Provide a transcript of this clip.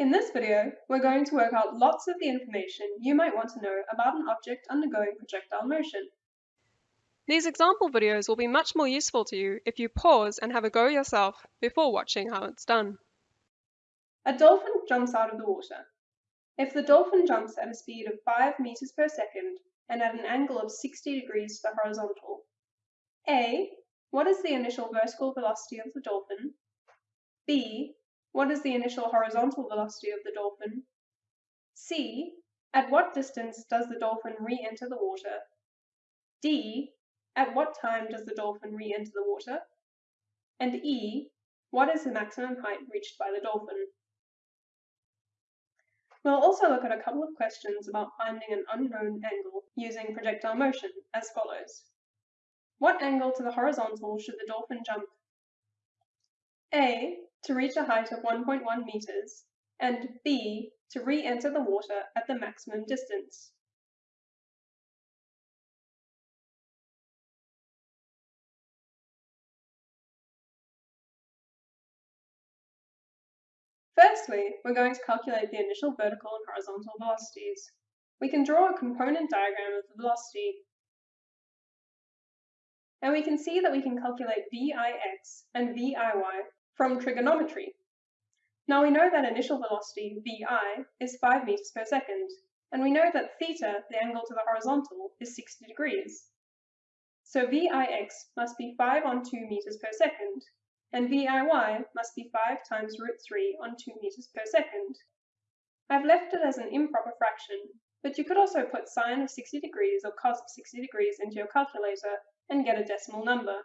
In this video, we're going to work out lots of the information you might want to know about an object undergoing projectile motion. These example videos will be much more useful to you if you pause and have a go yourself before watching how it's done. A dolphin jumps out of the water. If the dolphin jumps at a speed of 5 meters per second and at an angle of 60 degrees to the horizontal, A. What is the initial vertical velocity of the dolphin? B. What is the initial horizontal velocity of the dolphin? C. At what distance does the dolphin re-enter the water? D. At what time does the dolphin re-enter the water? And E. What is the maximum height reached by the dolphin? We'll also look at a couple of questions about finding an unknown angle using projectile motion as follows. What angle to the horizontal should the dolphin jump? A to reach a height of 1.1 meters, and B to re-enter the water at the maximum distance. Firstly, we're going to calculate the initial vertical and horizontal velocities. We can draw a component diagram of the velocity. And we can see that we can calculate Vix and Viy from trigonometry. Now we know that initial velocity, vi, is 5 meters per second, and we know that theta, the angle to the horizontal, is 60 degrees. So vix must be 5 on 2 meters per second, and viy must be 5 times root 3 on 2 meters per second. I've left it as an improper fraction, but you could also put sine of 60 degrees or cos of 60 degrees into your calculator and get a decimal number.